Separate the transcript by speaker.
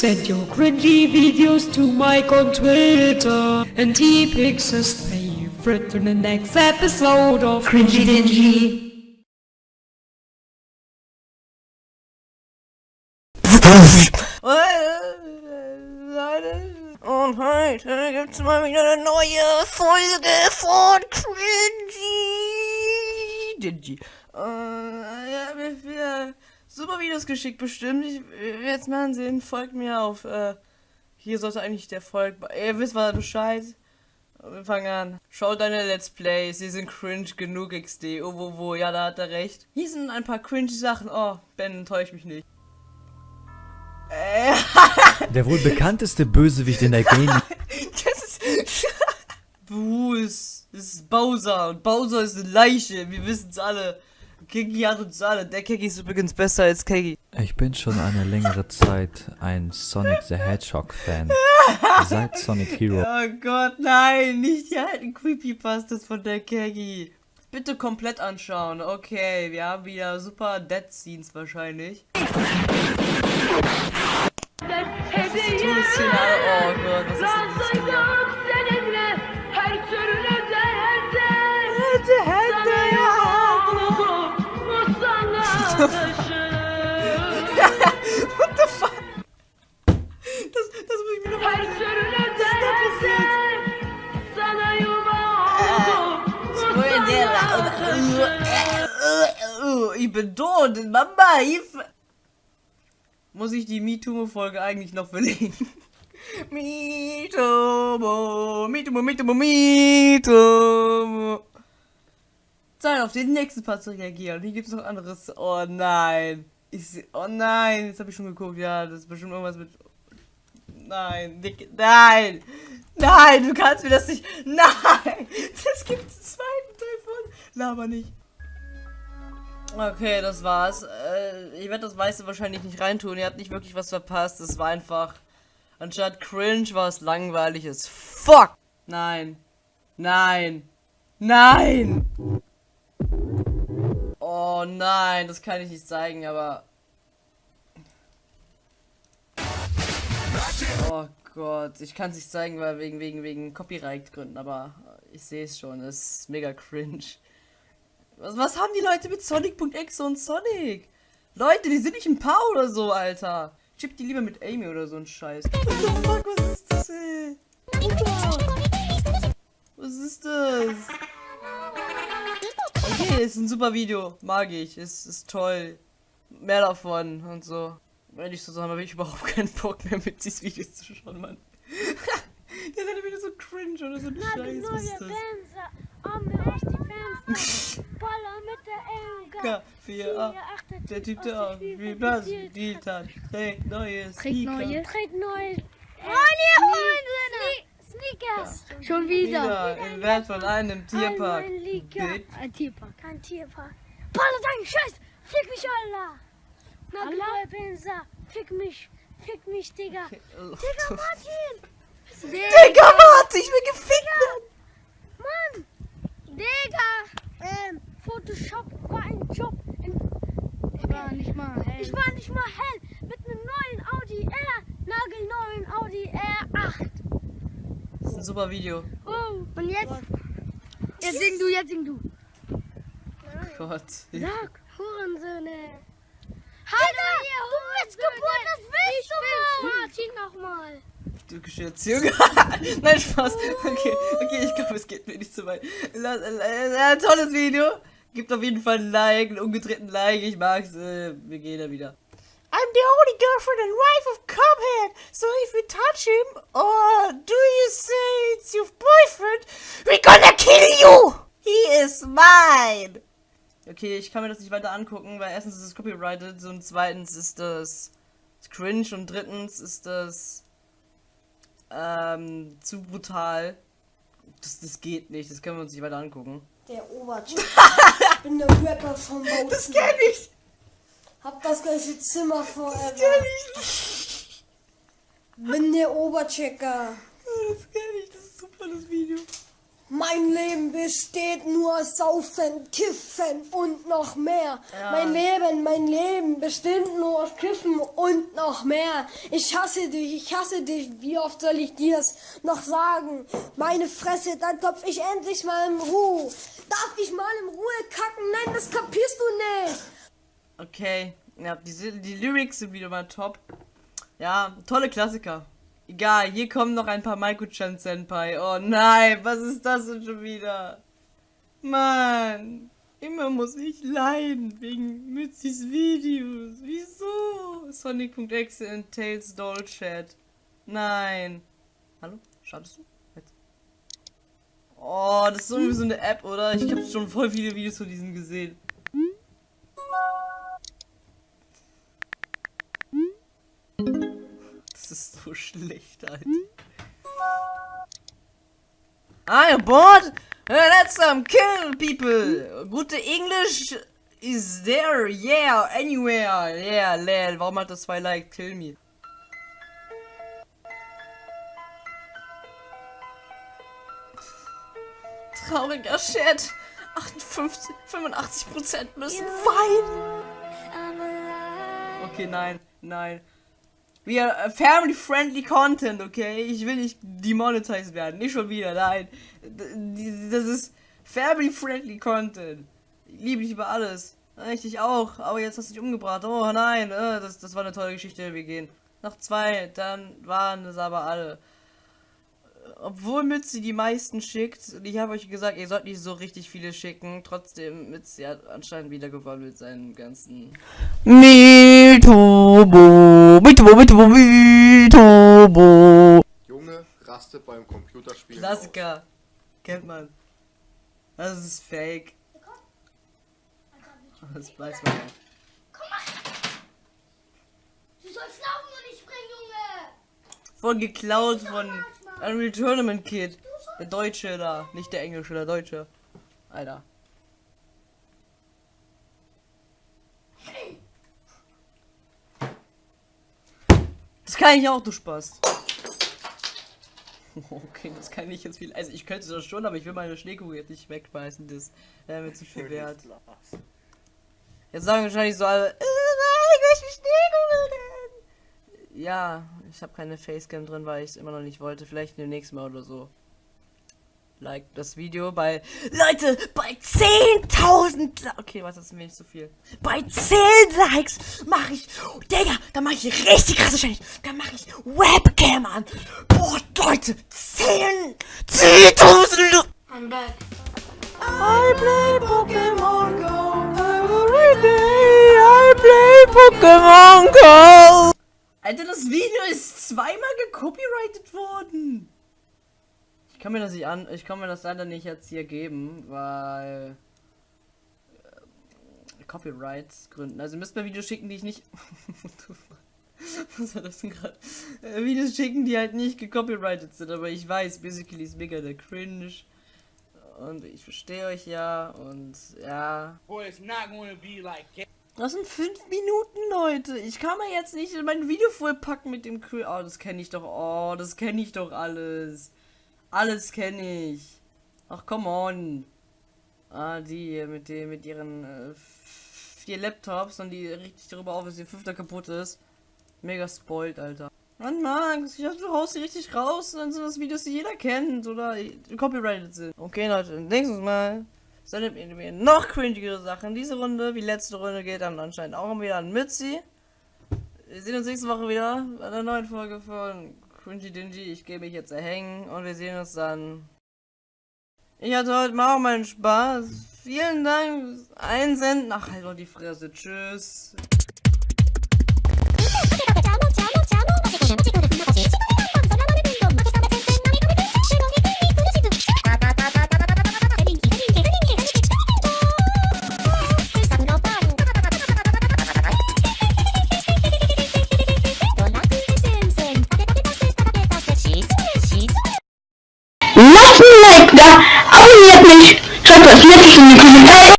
Speaker 1: Send your cringy videos to Mike on Twitter, and he picks his favorite for the next episode of Cringy Dingy.
Speaker 2: Und heute gibt's mal wieder eine neue Folge von Cringy Dingy. Äh, ja, mir wieder super Videos geschickt bestimmt. Ich werde jetzt mal ansehen. Folgt mir auf, äh, hier sollte eigentlich der Folg... Ihr wisst was Bescheid. Wir fangen an. Schaut deine Let's Plays, sie sind cringe genug XD. Oh, wo, wo, ja, da hat er recht. Hier sind ein paar cringe Sachen. Oh, Ben, enttäusch mich nicht. Äh,
Speaker 3: Der wohl bekannteste Bösewicht in der Gaming.
Speaker 2: Das ist. Bruce. Das ist Bowser. Und Bowser ist eine Leiche. Wir wissen es alle. Kegi hat uns alle. Der Kegi ist übrigens besser als Kegi.
Speaker 3: Ich bin schon eine längere Zeit ein Sonic the Hedgehog Fan. Seit Sonic Hero.
Speaker 2: Oh Gott, nein. Nicht die alten Creepypastas von der Kegi. Bitte komplett anschauen. Okay, wir haben wieder super Dead Scenes wahrscheinlich. Todesszene. Oh Gott, Ich tot, Mama, Hilfe! Muss ich die MeToo-Folge eigentlich noch verlegen? MeToo, MeToo, MeToo, MeToo. Zeit auf den nächsten Part zu reagieren. Hier gibt es noch anderes. Oh nein. Ich oh nein, jetzt habe ich schon geguckt. Ja, das ist bestimmt irgendwas mit. Nein, Dick, nein. Nein, du kannst mir das nicht. Nein. Das gibt einen zweiten Teil von. Laber nicht. Okay, das war's. Äh, ich werde das meiste wahrscheinlich nicht reintun. Ihr habt nicht wirklich was verpasst. Es war einfach. Anstatt cringe war es langweilig fuck. Nein. Nein. Nein. Oh nein, das kann ich nicht zeigen, aber. Oh Gott, ich kann es nicht zeigen, weil wegen wegen wegen Copyright-Gründen, aber ich sehe es schon, es ist mega cringe. Was, was haben die Leute mit Sonic.exe und Sonic? Leute, die sind nicht ein Paar oder so, Alter. Chip die lieber mit Amy oder so ein Scheiß. What the fuck, was ist das, ey? Alter. Was ist das? Okay, ist ein super Video. Mag ich. Ist, ist toll. Mehr davon und so. Wenn ich so sagen, habe ich überhaupt keinen Bock mehr mit diesen Videos zu schauen, Mann. Der ist wieder so cringe oder so ein Scheiß. Was ist das? K, 4, 8. Der Typ, der auch wie Blas gedient hat. Trägt neue Sneaker.
Speaker 4: Trägt neue. Oh, Sneakers. Schon wieder.
Speaker 2: Wieder im Wert von einem Tierpark.
Speaker 4: Ein Tierpark. Ein Tierpark. Palla, dein Scheiß. Fick mich, Allah. Na, neue Benzer. Fick mich. Fick mich, Digga. Digga, Martin.
Speaker 2: Digga, warte, ich will gefickt.
Speaker 4: Mann. Digga. Ähm, Photoshop war ein Job. In, ich war nicht mal hell. Ich war nicht mal hell. Mit einem neuen Audi R. Nagelneuen Audi R8.
Speaker 2: Das ist ein super Video.
Speaker 4: Oh, und jetzt? Jetzt sing du, jetzt sing du.
Speaker 2: Gott.
Speaker 4: Sag, Hurensöhne. Hallo, ihr du bist geboren, das willst du mal. Martin nochmal.
Speaker 2: Türkische Erziehung. Nein, Spaß. Okay, okay, ich glaube, es geht mir nicht so weit. Tolles Video. Gibt auf jeden Fall ein Like, einen umgedrehten Like. Ich mag's. Äh, wir gehen da wieder. I'm the only girlfriend and wife of Cuphead. So if you touch him, or do you say it's your boyfriend, we're gonna kill you. He is mine. Okay, ich kann mir das nicht weiter angucken, weil erstens ist es copyrighted und zweitens ist das cringe und drittens ist das ähm, zu brutal. Das, das geht nicht, das können wir uns nicht weiter angucken.
Speaker 5: Der Obercheck. ich bin der Rapper vom Bautzen.
Speaker 2: Das kenn ich!
Speaker 5: Hab das gleiche Zimmer forever.
Speaker 2: kenn ich!
Speaker 5: Bin der Oberchecker.
Speaker 2: Das kenn ich, das ist super, das Video.
Speaker 5: Mein Leben besteht nur aus Saufen, Kiffen und noch mehr. Mein Leben, mein Leben besteht nur aus Kiffen und noch mehr. Ich hasse dich, ich hasse dich. Wie oft soll ich dir das noch sagen? Meine Fresse, dann topf ich endlich mal in Ruhe. Darf ich mal in Ruhe kacken? Nein, das kapierst du nicht.
Speaker 2: Okay, ja, die, die Lyrics sind wieder mal top. Ja, tolle Klassiker. Egal, hier kommen noch ein paar Maiko-chan Senpai. Oh nein, was ist das denn schon wieder? Mann, immer muss ich leiden wegen Mützis Videos. Wieso? Sonic.exe in Doll Chat. Nein. Hallo? Schadest du? Oh, das ist so wie so eine App, oder? Ich habe schon voll viele Videos von diesen gesehen. Das ist so schlecht, Alter. I bought let's some kill people. Gute English is there, yeah, anywhere, yeah, lel. Warum hat das zwei Like? Kill me. Trauriger. 58, 85% müssen weinen. Okay, nein, nein. Wir äh, family friendly content, okay? Ich will nicht demonetized werden, nicht schon wieder, nein. Das ist family friendly content. Ich liebe dich über alles. Richtig auch, aber jetzt hast du dich umgebracht. Oh nein, äh, das, das war eine tolle Geschichte, wir gehen. Noch zwei, dann waren es aber alle. Obwohl Mütze die meisten schickt, und ich habe euch gesagt, ihr sollt nicht so richtig viele schicken, trotzdem Mütze hat anscheinend wieder gewonnen mit seinen ganzen Mitobo, Mitobo, Mitobo, Mitobo.
Speaker 6: Junge rastet beim Computerspielen
Speaker 2: Klassiker. Kennt man. Das ist fake. Das weiß man ja.
Speaker 4: Du sollst laufen und nicht springen, Junge.
Speaker 2: Voll geklaut von Unreal Tournament Kid. Der Deutsche da. Nicht der Englische, der Deutsche. Alter. Das kann ich auch, du Spaß. Okay, das kann ich jetzt viel. Also ich könnte das schon, aber ich will meine Schneekugel jetzt nicht wegschmeißen. Das wäre mir zu viel wert. Jetzt sagen wahrscheinlich so alle, äh, ich möchte Schneekugel. Ja, ich habe keine Facecam drin, weil ich es immer noch nicht wollte. Vielleicht demnächst mal oder so. Like das Video bei Leute bei 10.000 Li- Okay, was ist mir nicht so viel. Bei 10 Likes mache ich Digga, da mache ich richtig krasse Challenge. Da mache ich Webcam an. Boah, Leute, 10 10.000
Speaker 4: I'm back.
Speaker 2: I play Pokémon Go every day. I play Pokémon Go. Alter, das Video ist zweimal gecopyrighted worden. Ich kann mir das nicht an, ich kann mir das leider nicht jetzt hier geben, weil äh, Copyrights Gründen. Also müsst mir Videos schicken, die ich nicht. Was war das denn gerade? Äh, Videos schicken, die halt nicht gecopyrighted sind, aber ich weiß, basically ist mega der Cringe. Und ich verstehe euch ja und ja.
Speaker 7: Boy, it's not to be like
Speaker 2: Das sind fünf Minuten, Leute. Ich kann mir jetzt nicht in mein Video vollpacken mit dem Cringe. Oh, das kenne ich doch. Oh, das kenne ich doch alles. Alles kenne ich. Ach, come on. Ah, die hier mit dem, mit ihren äh, vier Laptops und die richtig darüber auf, dass ihr fünfter kaputt ist. Mega spoilt, Alter. Mann, Max, ich dachte, du haust die richtig raus und dann sind das Videos, die jeder kennt oder copyrighted sind. Okay, Leute, nächstes Mal ihr mir noch cringigere Sachen. Diese Runde, wie letzte Runde, geht dann anscheinend auch wieder an Mützi. Wir sehen uns nächste Woche wieder bei einer neuen Folge von Cringy Dingy. Ich gehe mich jetzt erhängen und wir sehen uns dann. Ich hatte heute mal auch meinen Spaß. Vielen Dank Einsenden. Ach, halt doch die Fresse. Tschüss.